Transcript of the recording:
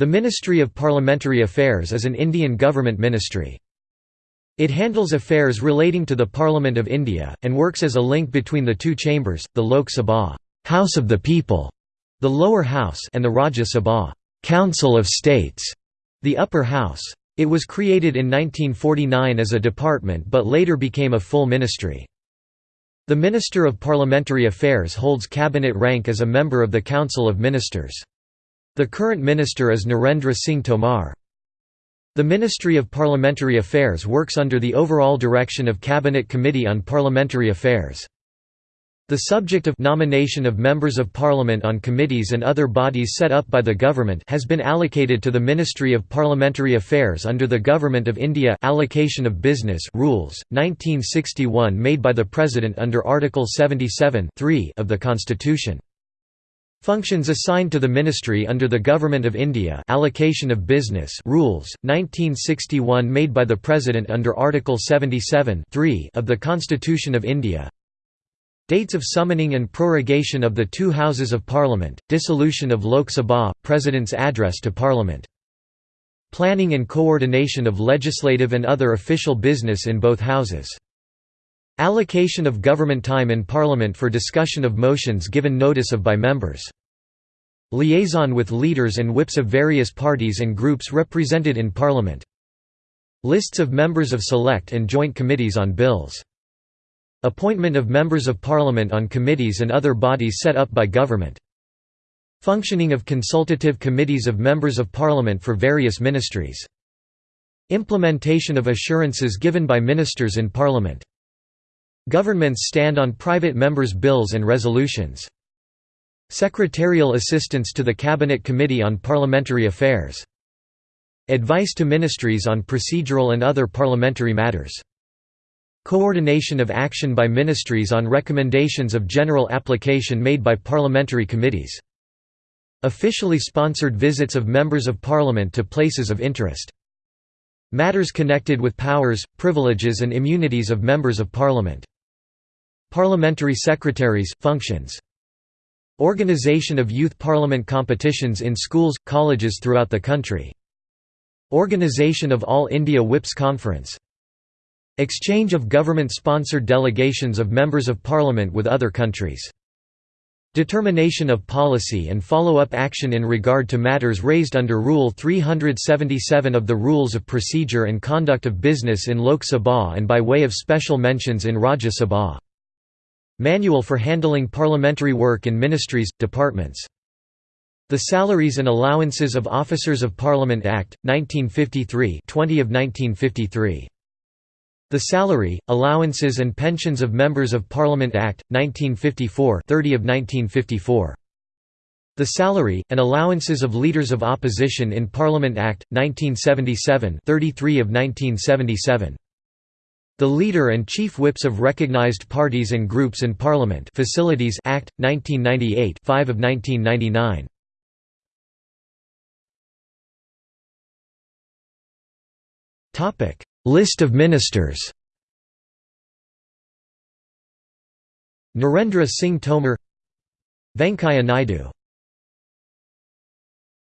The Ministry of Parliamentary Affairs is an Indian government ministry. It handles affairs relating to the Parliament of India, and works as a link between the two chambers, the Lok Sabha House of the People", the lower house and the Rajya Sabha Council of States", the upper house. It was created in 1949 as a department but later became a full ministry. The Minister of Parliamentary Affairs holds cabinet rank as a member of the Council of Ministers. The current minister is Narendra Singh Tomar. The Ministry of Parliamentary Affairs works under the overall direction of Cabinet Committee on Parliamentary Affairs. The subject of nomination of members of parliament on committees and other bodies set up by the government has been allocated to the Ministry of Parliamentary Affairs under the Government of India Allocation of Business Rules 1961 made by the President under Article 77 of the Constitution. Functions assigned to the ministry under the Government of India Allocation of Business Rules 1961 made by the President under Article 77 of the Constitution of India Dates of summoning and prorogation of the two Houses of Parliament, dissolution of Lok Sabha, President's address to Parliament. Planning and coordination of legislative and other official business in both houses. Allocation of government time in Parliament for discussion of motions given notice of by members. Liaison with leaders and whips of various parties and groups represented in Parliament. Lists of members of select and joint committees on bills. Appointment of members of parliament on committees and other bodies set up by government. Functioning of consultative committees of members of parliament for various ministries. Implementation of assurances given by ministers in parliament. Governments stand on private members' bills and resolutions. Secretarial assistance to the Cabinet Committee on Parliamentary Affairs. Advice to ministries on procedural and other parliamentary matters. Coordination of action by ministries on recommendations of general application made by parliamentary committees. Officially sponsored visits of members of parliament to places of interest. Matters connected with powers, privileges and immunities of members of parliament. Parliamentary secretaries, functions. Organization of youth parliament competitions in schools, colleges throughout the country. Organization of All India Whips Conference Exchange of government-sponsored delegations of members of parliament with other countries. Determination of policy and follow-up action in regard to matters raised under Rule 377 of the Rules of Procedure and Conduct of Business in Lok Sabha and by way of special mentions in Rajya Sabha. Manual for handling parliamentary work in ministries, departments. The Salaries and Allowances of Officers of Parliament Act, 1953 20 of 1953. The Salary, Allowances and Pensions of Members of Parliament Act, 1954 30 of 1954. The Salary, and Allowances of Leaders of Opposition in Parliament Act, 1977 33 of 1977. The Leader and Chief Whips of Recognised Parties and Groups in Parliament Facilities Act, 1998 5 of 1999. List of ministers Narendra Singh Tomar Venkaiah Naidu